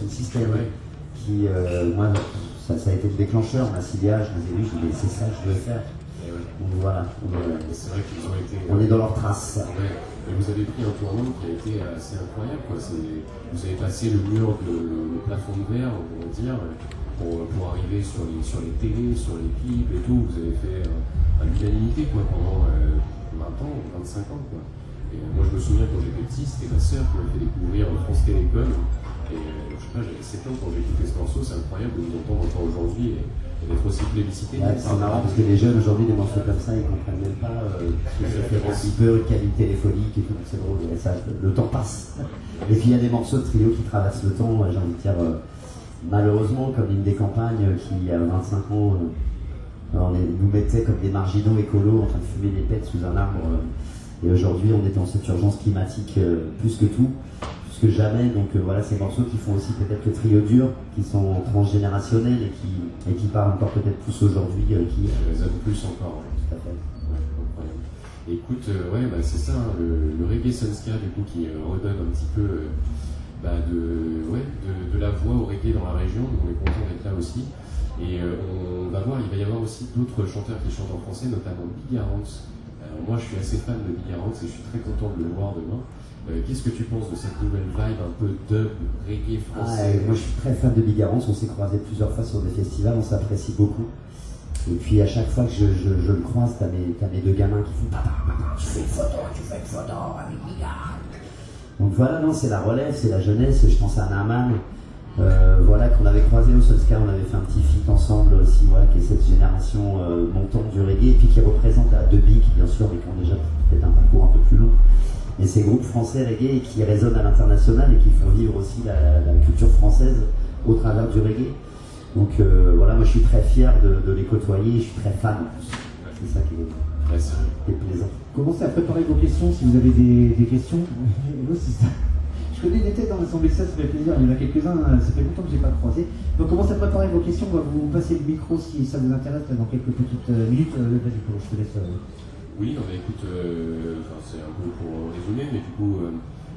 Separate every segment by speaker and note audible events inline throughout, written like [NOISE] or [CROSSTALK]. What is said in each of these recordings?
Speaker 1: Sound System qui, euh, moi, ça, ça, a été le déclencheur, ma ciblage, je les ai vus, je dis, c'est ça que je veux faire. Donc voilà, on,
Speaker 2: c'est vrai qu'ils ont été.
Speaker 1: On est dans leur trace.
Speaker 2: Et vous avez pris un tournant qui a été assez incroyable. Quoi. Vous avez passé le mur, de, le, plafond de verre, on va dire, pour, pour, arriver sur les, sur les télés, sur les clips et tout. Vous avez fait à l'unanimité pendant 20 ans, 25 ans. Quoi. Et moi je me souviens quand j'étais petit, c'était ma sœur qui m'a fait découvrir France Télécom. Et euh, je sais pas, j'avais 7 ans quand j'ai écouté ce morceau, c'est incroyable de vous entendre encore aujourd'hui et, d'être aussi plébiscité.
Speaker 1: c'est marrant parce que les jeunes aujourd'hui, des morceaux comme ça, ils comprennent même pas euh, ce que fait un petit peu, téléphonique et tout, c'est drôle, ça, le temps passe. Et puis il y a des morceaux de trio qui traversent le temps, j'ai envie de dire, euh, malheureusement, comme une des campagnes qui, a 25 ans, on nous mettait comme des marginaux écolos en train de fumer des pets sous un arbre. et aujourd'hui, on est dans cette urgence climatique plus que tout que jamais. Donc euh, voilà, ces morceaux qui font aussi peut-être le trio dur, qui sont transgénérationnels et qui, et qui parlent encore peut-être plus aujourd'hui.
Speaker 2: Euh, qui résonnent plus encore. Tout à fait. écoute, euh, ouais, bah, c'est ça, hein, le, reggae Sunska, du coup, qui redonne un petit peu bah, de, ouais, de, de, la voix au reggae dans la région. Donc on est content d'être là aussi. Et on va voir, il va y avoir aussi d'autres chanteurs qui chantent en français, notamment Big Garance. moi, je suis assez fan de Big Garance et je suis très content de le voir demain. Euh, qu'est-ce que tu penses de cette nouvelle vibe un peu dub, reggae français
Speaker 1: ah, Moi je suis très fan de Bigarance, on s'est croisé plusieurs fois sur des festivals, on s'apprécie beaucoup. Et puis à chaque fois que je, je, le croise, t'as mes, as mes deux gamins qui font Papa, papa, tu fais une photo, tu fais une photo avec Bigarance. Donc voilà, non, c'est la relève, c'est la jeunesse, je pense à Naman. Euh, voilà, qu'on avait croisé au Solskjaer, on avait fait un petit feat ensemble aussi, voilà, qui est cette génération euh, montante du reggae, et puis qui représente à deux Big, bien sûr, mais qui ont déjà peut-être un parcours un peu plus long et ces groupes français reggae qui résonnent à l'international et qui font vivre aussi la, culture française au travers du reggae. Donc euh, voilà, moi je suis très fier de, les côtoyer, je suis très fan C'est ça qui est, plaisant.
Speaker 3: Commencez à préparer vos questions si vous avez des, questions. [LAUGHS] Je connais des têtes dans l'Assemblée, ça, ça fait plaisir. Il y en a quelques-uns, euh, ça fait longtemps que je n'ai pas croisé. Donc commencez à préparer vos questions, on va vous passer le micro si ça vous intéresse dans quelques petites euh, minutes. Vas-y, je te laisse.
Speaker 2: Oui, on écoute, euh, c'est un peu pour résumer, mais du coup, euh,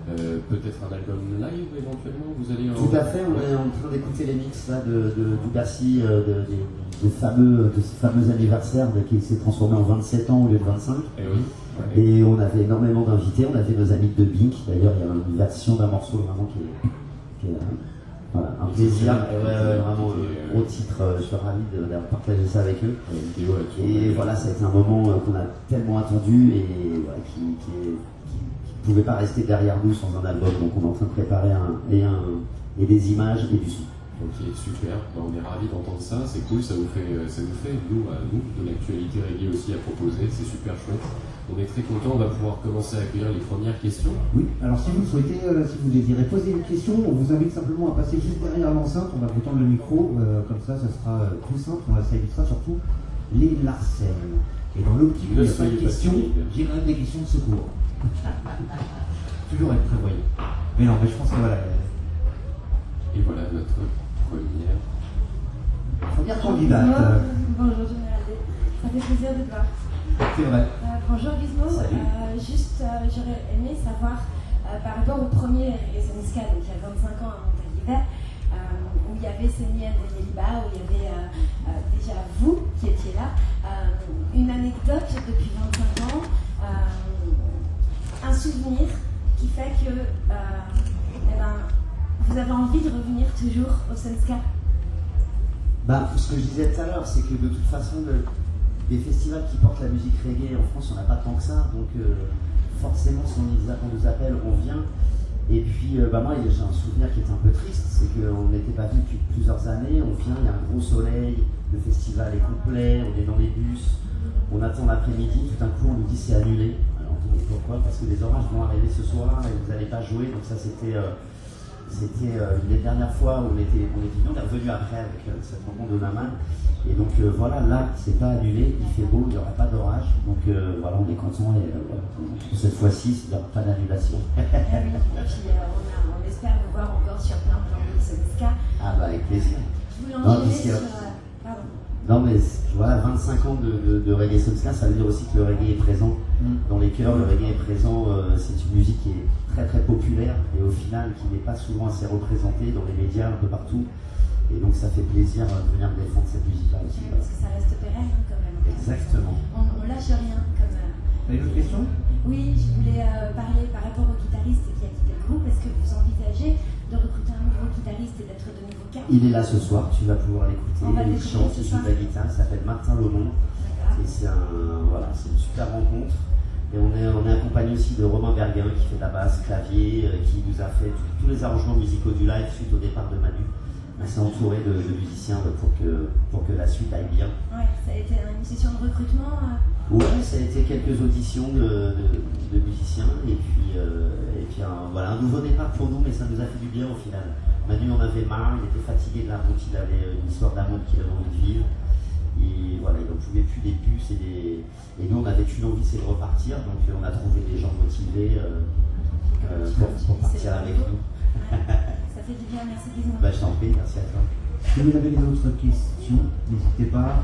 Speaker 2: euh, peut-être un album live éventuellement vous allez
Speaker 1: Tout à fait, on est en train d'écouter les mix là, de, de, du Bassi, de, de, fameux, de ce fameux anniversaire qui s'est transformé en 27 ans au lieu de 25.
Speaker 2: Et,
Speaker 1: Et on avait énormément d'invités, on avait nos amis de Bink, d'ailleurs il y a une version d'un morceau vraiment qui est, qui est voilà, un plaisir, vraiment un gros titre, je suis ravi d'avoir partagé ça avec eux. Et voilà, ça a été un moment euh, qu'on a tellement attendu et qui, ne pouvait pas rester derrière nous sans un album. Donc on est en train de préparer un, et, un, et des images et du son.
Speaker 2: Ok, super. Bah, on est ravis d'entendre ça. C'est cool. Ça vous fait, euh, ça nous fait nous, à nous, de l'actualité reggae aussi à proposer. C'est super chouette. On est très content. On va pouvoir commencer à accueillir les premières questions.
Speaker 3: Oui. Alors si vous souhaitez, euh, si vous désirez poser une question, on vous invite simplement à passer juste derrière l'enceinte. On va vous tendre le micro. Euh, comme ça, ça sera tout simple. On ça évitera surtout les larcènes. Et dans l'optique de pas de questions, j'ai quand même des questions de secours. [LAUGHS] Toujours être prévoyant. Mais non, mais je pense que voilà.
Speaker 2: Et voilà notre première.
Speaker 3: Première candidate.
Speaker 4: Bonjour, Général. Ça fait plaisir de te voir.
Speaker 3: C'est vrai.
Speaker 4: Euh, bonjour Gizmo. Euh, juste, euh, j'aurais aimé savoir par rapport au premier Resoniska, donc il y a 25 ans à Montalivet, où il y avait Séniel de Yeliba, où il y avait déjà vous qui étiez là. une anecdote depuis 25 ans, un souvenir qui fait que eh ben, vous avez envie de revenir toujours au Senska
Speaker 1: bah, Ce que je disais tout à l'heure, c'est que de toute façon, des festivals qui portent la musique reggae en France, on n'a pas tant que ça. Donc euh, forcément, si on, nous appelle, on vient. Et puis, euh, bah, moi, j'ai un souvenir qui est un peu triste, c'est qu'on n'était pas venu depuis plusieurs années. On vient, il y a un gros soleil, le festival est complet, on est dans les bus, on attend l'après-midi, tout d'un coup, on nous dit c'est annulé. Alors, pourquoi? Parce que les orages vont arriver ce soir et vous n'allez pas jouer. Donc ça, c'était... Euh, c'était euh, une des dernières fois où on était, on était on est revenu après avec euh, cette rencontre de Naman. Et donc euh, voilà, là, c'est pas annulé, il fait beau, il n'y aura pas d'orage. Donc voilà, on est content et pour cette fois-ci, il n'y aura pas d'annulation.
Speaker 4: Ah on, espère vous voir encore sur plein plan de ce
Speaker 1: Ah bah avec plaisir.
Speaker 4: Je vous sur,
Speaker 1: non, mais voilà, 25 ans de, de, reggae Soulska, ça veut dire aussi que le reggae est présent mm. dans les cœurs, le reggae est présent, euh, c'est une musique qui est très très populaire et au final qui n'est pas souvent assez représenté dans les médias un peu partout. Et donc ça fait plaisir de venir défendre cette musique-là aussi.
Speaker 4: Parce que ça reste pérenne hein, quand même.
Speaker 1: Exactement.
Speaker 4: On, on lâche rien comme.
Speaker 3: Vous avez d'autres questions
Speaker 4: Oui, je voulais parler par rapport au guitariste qui a quitté le groupe. Est-ce que vous envisagez de recruter un nouveau guitariste et d'être de nouveau cap
Speaker 1: Il est là ce soir, tu vas pouvoir l'écouter. Il chante, il joue de la guitare, il s'appelle Martin Lomont. Et c'est un, voilà, une super rencontre. Et on est, on est accompagné aussi de Romain Berguin qui fait de la basse, clavier, euh, qui nous a fait tous les arrangements musicaux du live suite au départ de Manu. On s'est entouré de, musiciens pour que, pour que la suite aille bien.
Speaker 4: Ouais, ça a été une session de recrutement euh
Speaker 1: Ouais, ça a été quelques auditions de, musiciens et puis, euh, et puis un, voilà, un nouveau départ pour nous, mais ça nous a fait du bien au final. Manu en avait marre, il était fatigué de la route, il avait une histoire d'amour qu'il avait envie de vivre. Et voilà, il n'en pouvait plus des puces et des. Et nous, on avait une envie, c'est de repartir. Donc, euh, on a trouvé des gens motivés euh, euh, pour, partir avec nous.
Speaker 4: ça fait du bien, merci Guillaume.
Speaker 1: Bah, je t'en prie, merci à toi.
Speaker 3: Si vous avez d'autres questions, n'hésitez pas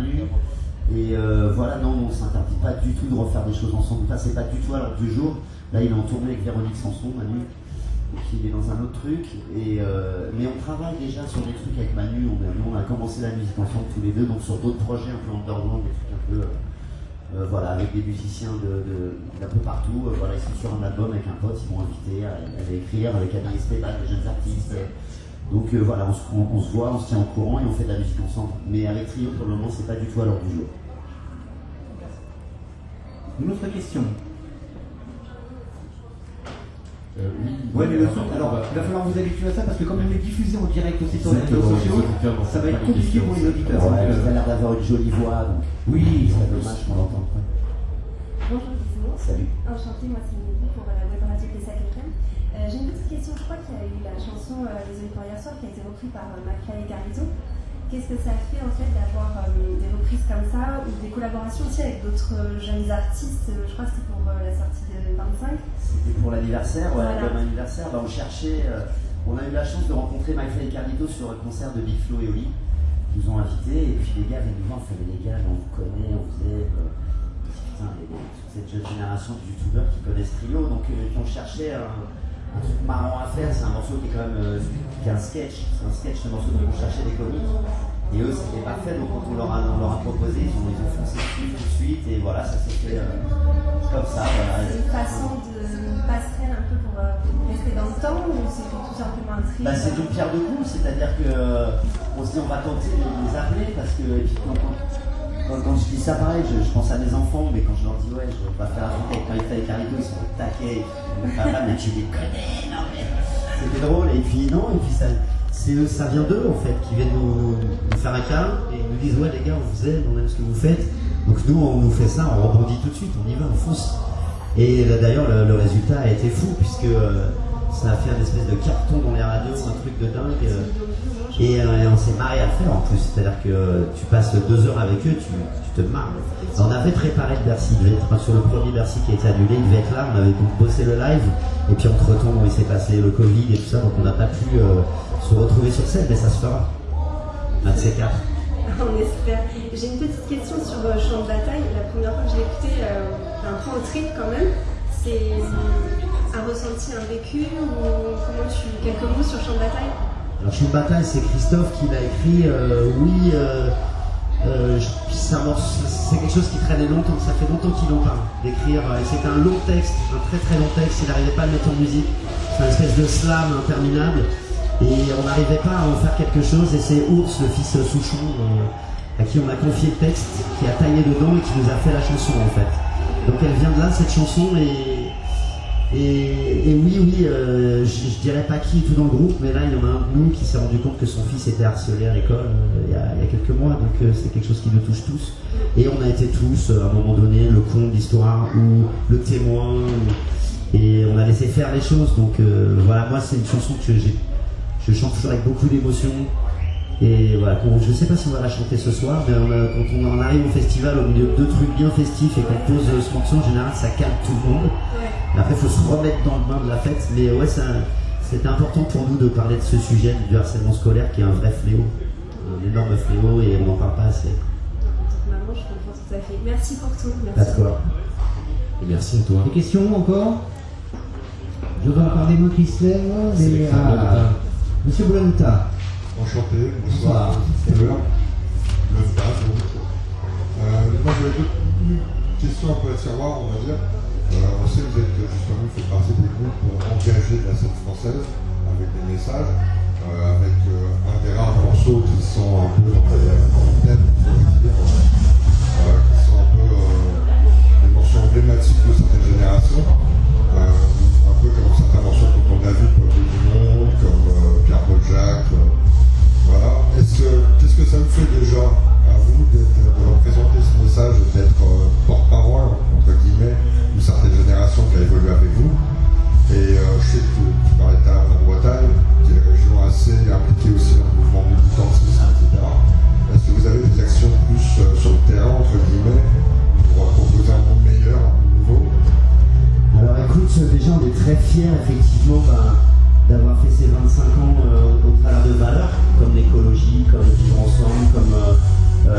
Speaker 1: Et euh, voilà, non, on ne s'interdit pas du tout de refaire des choses ensemble. Ça, c'est pas du tout à l'ordre du jour. Là, il est en tournée avec Véronique Sanson, Manu. Donc, il est dans un autre truc. Et, euh, mais on travaille déjà sur des trucs avec Manu. On a, on a commencé la musique ensemble tous les deux, donc sur d'autres projets un peu underground, des trucs un peu. voilà, avec des musiciens d'un peu partout. voilà, ils sont sur un album avec un pote, ils m'ont invité à, écrire avec Annie Esteban, des jeunes artistes. Donc euh, voilà, on se, voit, on se tient au courant et on fait de la musique ensemble. Mais avec Trio, pour le moment, c'est pas du tout à l'heure du jour.
Speaker 3: Une autre question
Speaker 2: euh, oui,
Speaker 3: ouais, mais le son, alors il va falloir vous habituer à ça parce que comme on est diffusé en direct aussi sur les réseaux sociaux, ça va être compliqué pour les auditeurs.
Speaker 1: Ouais, euh, a l'air d'avoir une jolie voix, donc
Speaker 3: oui,
Speaker 1: c'est dommage qu'on l'entende pas.
Speaker 4: Bonjour Gizmo.
Speaker 1: Salut.
Speaker 4: Enchanté, moi c'est Mélanie pour la web radio euh, j'ai une petite question. Je crois qu'il y a eu la chanson euh, Les auditeurs hier soir qui a été reprise par euh, McFly et. Qu'est-ce que ça fait en fait d'avoir des reprises comme ça ou des collaborations aussi avec d'autres jeunes artistes Je crois que c'était pour la sortie de 25.
Speaker 1: C'était pour l'anniversaire, ouais, voilà. anniversaire. Bah, on cherchait, on a eu la chance de rencontrer McFly et Carlito sur un concert de Big Flo et Oli. Ils nous ont invités et puis les gars venaient nous voir, on les gars, on vous connaît, on faisait. putain, cette jeune génération de youtubeurs qui connaissent Trio, donc on cherchait un un truc marrant à faire, c'est un morceau qui est quand même euh, qui est un sketch, c'est un sketch, un morceau de on cherchait des comiques. Et eux, c'était parfait, donc quand on leur a, on leur a proposé, ils ont, ils ont foncé dessus tout de suite, et voilà, ça s'est fait euh, comme ça. Voilà.
Speaker 4: C'est une façon de passerelle un peu pour euh, rester dans le temps, ou c'est tout simplement un tri
Speaker 1: bah, C'est une pierre de coups, c'est-à-dire qu'on se dit on va tenter de les appeler, parce que et puis, quand, quand, je dis ça pareil, je, pense à mes enfants, mais quand je leur dis ouais, je vais pas faire un avec Marita et ils sont au taquet. Mais tu les connais, non mais. C'était drôle, et puis non, et puis ça, ça vient d'eux en fait, qui viennent nous, faire un câlin et nous disent ouais les gars, on vous aime, on aime ce que vous faites. Donc nous, on nous fait ça, on rebondit tout de suite, on y va, on fonce. Et d'ailleurs, le, résultat a été fou, puisque. Euh, ça a fait un espèce de carton dans les radios, un truc de dingue. Euh, euh, et, on s'est marré à le faire en plus. C'est-à-dire que tu passes deux heures avec eux, tu, te marres. On avait préparé le Bercy, il devait être sur le premier Bercy qui a été annulé, il devait être là, on avait donc bossé le live. Et puis entre temps, il s'est passé le Covid et tout ça, donc on n'a pas pu euh, se retrouver sur scène, mais ça se fera. Un de ces quatre.
Speaker 4: On espère. J'ai une petite question sur Champ de bataille. La première fois que je l'ai écouté, un peu en trip quand même. C'est un ressenti, un vécu ou comment tu. quelques mots sur Champ de bataille?
Speaker 1: Alors, de bataille, c'est Christophe qui l'a écrit. Euh, oui, euh, euh, c'est quelque chose qui traînait longtemps, ça fait longtemps qu'il en parle, d'écrire. Et c'est un long texte, un très très long texte, il n'arrivait pas à le mettre en musique. C'est une espèce de slam interminable. Et on n'arrivait pas à en faire quelque chose. Et c'est Ours, le fils Souchon, à qui on a confié le texte, qui a taillé dedans et qui nous a fait la chanson en fait. Donc elle vient de là, cette chanson, et et, oui, oui, euh, je, dirais pas qui est tout dans le groupe, mais là, il y en a un de nous qui s'est rendu compte que son fils était harcelé à l'école euh, il, y a quelques mois, donc euh, c'est quelque chose qui nous touche tous. Et on a été tous, à un moment donné, le con de l'histoire ou le témoin, et on a laissé faire les choses. Donc voilà, moi, c'est une chanson que je chante toujours avec beaucoup d'émotion. Et voilà, je sais pas si on va la chanter ce soir, mais quand on en arrive au festival au milieu de deux trucs bien festifs et qu'on pose ce morceau, en général, ça calme tout le monde. Après, il faut se remettre dans le bain de la fête. Mais ouais, c'était important pour nous de parler de ce sujet du harcèlement scolaire qui est un vrai fléau, un énorme fléau et on n'en parle pas assez.
Speaker 4: Maman, je comprends tout à fait. Merci pour tout.
Speaker 1: Merci.
Speaker 2: Et merci à toi.
Speaker 3: Des questions encore? Je vois encore des mots qui se lèvent. Mais, ah, Monsieur Bolanta.
Speaker 5: Enchanté, bonsoir. Le donc. Euh, moi, j'avais deux questions un peu à savoir, on va dire. Euh, on sait que vous êtes justement, faites partie des groupes engagés de la scène française, avec des messages, euh, avec euh, un des rares morceaux qui sont un peu le thème, dire, qui sont un peu des morceaux emblématiques de certaines générations. un peu comme certains morceaux comme David, Peuple du Monde, comme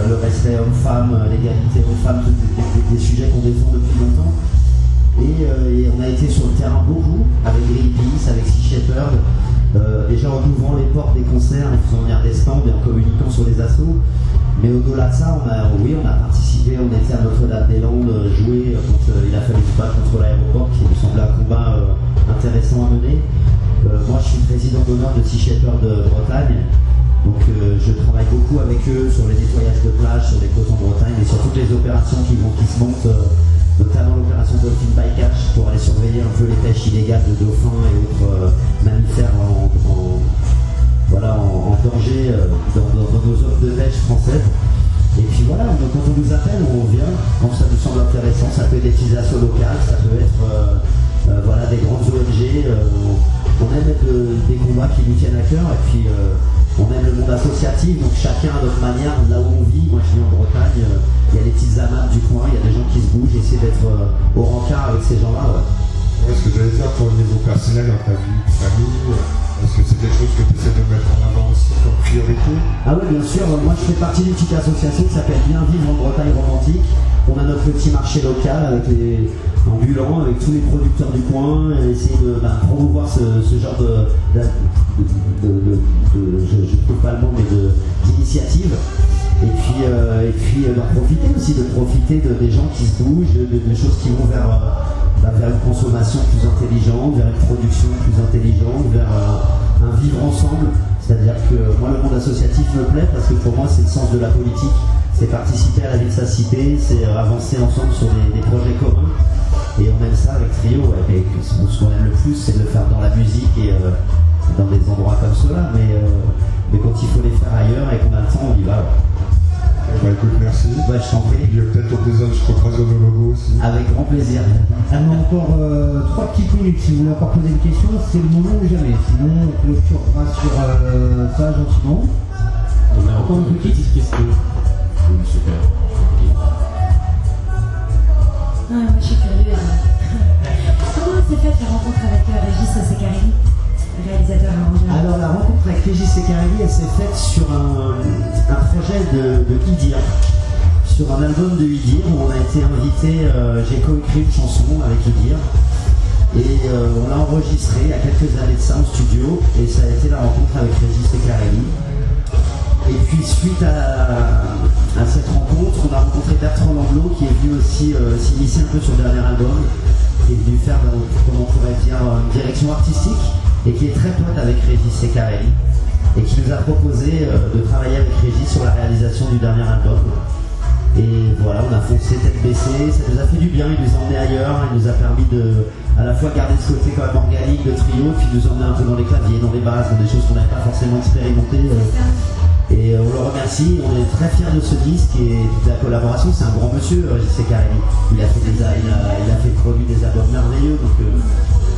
Speaker 5: le
Speaker 1: respect homme-femme, l'égalité homme-femme, des, des, sujets qu'on défend depuis longtemps. Et, on a été sur le terrain beaucoup, avec Greenpeace, avec Sea Shepherd, déjà en ouvrant les portes des concerts, en faisant venir des stands et en communiquant sur les assauts. Mais au-delà de ça, on a, oui, on a participé, on était à Notre-Dame-des-Landes, jouer quand il a fallu se battre contre l'aéroport, qui nous semblait un combat intéressant à mener. Euh, moi, je suis président d'honneur de Sea Shepherd de Bretagne. Donc euh, je travaille beaucoup avec eux sur les nettoyages de plage, sur les côtes en Bretagne et sur toutes les opérations qui, vont, qui se montent, euh, notamment l'opération Dolphin Bycatch pour aller surveiller un peu les pêches illégales de dauphins et autres mammifères en, voilà, en, danger dans, nos zones de pêche françaises. Et puis voilà, quand on nous appelle, on vient, quand ça nous semble intéressant, ça peut être des utilisations locales, ça peut être voilà, des grandes ONG on aime des combats qui nous tiennent à cœur et puis euh, on aime le monde associatif, donc chacun à notre manière, là où on vit. Moi je vis en Bretagne, euh, il y a les petites amas du coin, il y a des gens qui se bougent, essayer d'être euh, au rencard avec ces gens-là.
Speaker 5: Ouais. ce que j'allais dire, pour le niveau personnel dans ta vie famille, est-ce que c'est quelque chose que tu essaies de mettre en avant aussi comme priorité?
Speaker 1: Ah oui, bien sûr. Moi, je fais partie d'une petite association qui s'appelle Bien Vivre en Bretagne Romantique. On a notre petit marché local avec les ambulants, avec tous les producteurs du coin, et essayer de bah, promouvoir ce, genre de, je ne trouve pas le mot, mais d'initiative. Et puis, euh, et puis euh, profiter aussi, de profiter de, des gens qui se bougent, de, choses qui vont vers, euh, bah, vers une consommation plus intelligente, vers une production plus intelligente, vers un vivre ensemble. C'est-à-dire que moi, le monde associatif me plaît parce que pour moi, c'est le sens de la politique c'est participer à la vie de sa cité, c'est avancer ensemble sur des, projets communs. Et on aime ça avec Trio, ouais, ce qu'on aime le plus, c'est de le faire dans la musique et euh, dans des endroits comme cela, mais, euh, mais quand il faut les faire ailleurs et qu'on a le temps, on y va.
Speaker 5: Bah écoute, merci.
Speaker 1: Ouais, je t'en prie.
Speaker 5: Il y a peut-être au désordre, je crois, nos logos aussi.
Speaker 1: Avec grand plaisir.
Speaker 3: On a encore euh, trois petites minutes. Si vous voulez encore poser une question, c'est le moment ou jamais. Sinon, on clôturera sur ça gentiment.
Speaker 2: On a encore une petite question. Super.
Speaker 4: Ah, moi je suis curieuse. [LAUGHS] Comment s'est faite la rencontre avec euh, Régis Secarelli,
Speaker 1: Alors la rencontre avec Régis Secarelli, elle s'est faite sur un, projet de, Idir, sur un album de Idir où on a été invité, euh, j'ai coécrit une chanson avec Idir. Et euh, on l'a enregistré il y a quelques années de ça en studio et ça a été la rencontre avec Régis Secarelli. Et puis suite à, cette rencontre, on a rencontré Bertrand Langlo qui est venu aussi euh, s'initier un peu sur le dernier album, qui est venu faire, euh, comment on pourrait dire, une direction artistique et qui est très pote avec Régis Secarelli et qui nous a proposé euh, de travailler avec Régis sur la réalisation du dernier album. Et voilà, on a foncé tête baissée, ça nous a fait du bien, il nous a emmené ailleurs, il nous a permis de à la fois garder ce côté quand même organique de trio, puis nous emmener un peu dans les claviers, dans les basses, dans des choses qu'on n'avait pas forcément expérimentées. Et euh, on le remercie, on est très fiers de ce disque et de la collaboration. C'est un grand monsieur, JC Karimi. Il a fait des il a, il a fait produit des albums merveilleux, donc euh,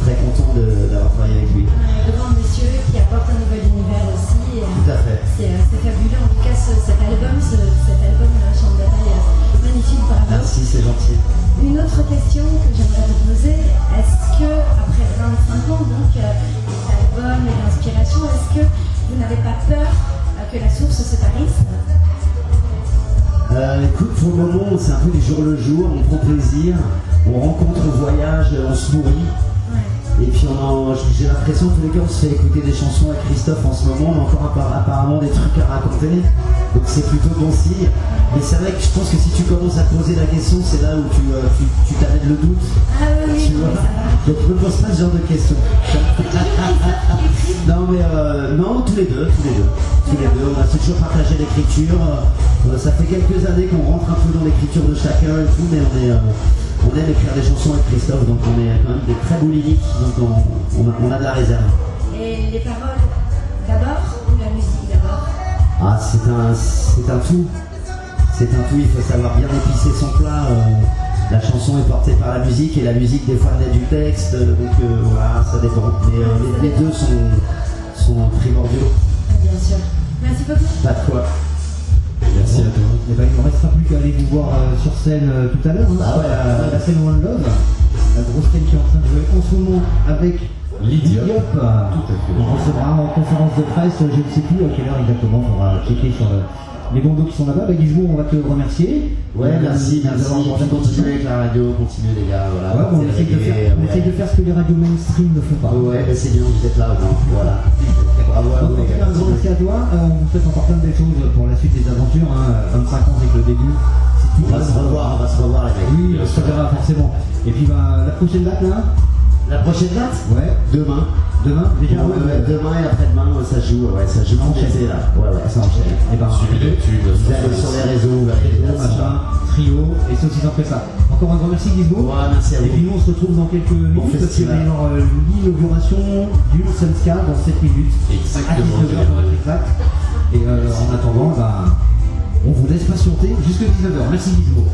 Speaker 1: très content d'avoir travaillé avec lui.
Speaker 4: Un grand monsieur qui apporte un nouvel univers aussi. Euh, tout
Speaker 1: à fait.
Speaker 4: Euh, c'est fabuleux. En tout cas, cet album, cet album euh, de La Chambre Bataille est magnifique. Bravo. Merci,
Speaker 1: c'est gentil.
Speaker 4: Une autre question que j'aimerais vous poser est-ce que, après 25 ans, donc, cet album et l'inspiration, est-ce que vous n'avez pas peur que la source se tarisse
Speaker 1: écoute, pour le moment, c'est un peu du jour le jour, on prend plaisir, on rencontre, on voyage, on se nourrit. Et puis j'ai l'impression que tous les gars on se fait écouter des chansons à Christophe en ce moment, on a encore apparemment des trucs à raconter, donc c'est plutôt bon signe. Mais c'est vrai que je pense que si tu commences à poser la question, c'est là où tu, euh, tu, le doute.
Speaker 4: Ah oui,
Speaker 1: Tu vois
Speaker 4: oui, ça va.
Speaker 1: Donc ne me pose pas ce genre de questions. [LAUGHS] non mais euh, non, tous les deux, tous les deux. Tous les deux, on a toujours partagé l'écriture. Euh, ça fait quelques années qu'on rentre un peu dans l'écriture de chacun et tout, mais on est euh, on aime écrire des chansons avec Christophe, donc on est quand même des très boulimiques, donc on, on a, on a de la réserve.
Speaker 4: Et les paroles d'abord ou la musique d'abord?
Speaker 1: Ah, c'est un, c'est un tout. C'est un tout, il faut savoir bien épicer son plat. euh, la chanson est portée par la musique et la musique des fois naît du texte, euh, donc euh, voilà, ça dépend. Mais euh, les, les deux sont, sont primordiaux.
Speaker 4: Bien sûr. Merci beaucoup.
Speaker 1: Pas de quoi.
Speaker 2: Merci à toi.
Speaker 3: Et ben, il ne restera plus qu'à aller vous voir euh, sur scène euh, tout à l'heure, hein,
Speaker 1: Ah ouais.
Speaker 3: la, la scène One Love, la grosse scène qui est en train de jouer en ce moment avec
Speaker 2: À fait.
Speaker 3: On recevra en conférence de presse, je ne sais plus à quelle heure exactement, on va checker sur le- les bandeaux qui sont là-bas. Bah, Gizmo, on va te remercier.
Speaker 1: Ouais,
Speaker 3: Euh,
Speaker 1: merci, merci. continuez avec la radio, continuez les gars, voilà.
Speaker 3: Ouais, on, essaye de faire, on
Speaker 1: ouais.
Speaker 3: essaye de faire ce que les radios mainstream ne font pas.
Speaker 1: Ouais, bah, c'est bien, vous êtes là au moins, voilà. Bravo à vous les gars.
Speaker 3: merci à toi. Euh, on vous souhaite encore plein de belles choses pour la suite des aventures. hein. 25 ans, c'est que le début.
Speaker 1: On va se revoir, on va se revoir les mecs.
Speaker 3: Oui, on se reverra forcément. Et puis bah, la prochaine date là
Speaker 1: La prochaine date
Speaker 3: Ouais,
Speaker 1: Demain.
Speaker 3: demain déjà.
Speaker 1: Ouais, ouais, demain et après-demain, ça joue, ouais, ça joue
Speaker 3: Enchaîne.
Speaker 1: l'été là. Ouais, ouais, ça enchaîne.
Speaker 3: Et ben,
Speaker 1: Vous allez sur les réseaux, les dates.
Speaker 3: machin, trio, et c'est aussi simple que ça. Encore un grand merci Gizmo.
Speaker 1: Ouais, merci à
Speaker 3: Et puis nous on se retrouve dans quelques minutes parce que
Speaker 1: festival.
Speaker 3: c'est alors, euh, l'inauguration du Sunska dans 7 minutes. À
Speaker 2: Exactement.
Speaker 3: 19h pour être exact. Et euh, en attendant, bah, on vous laisse patienter jusqu'à 19h. Merci Gizmo.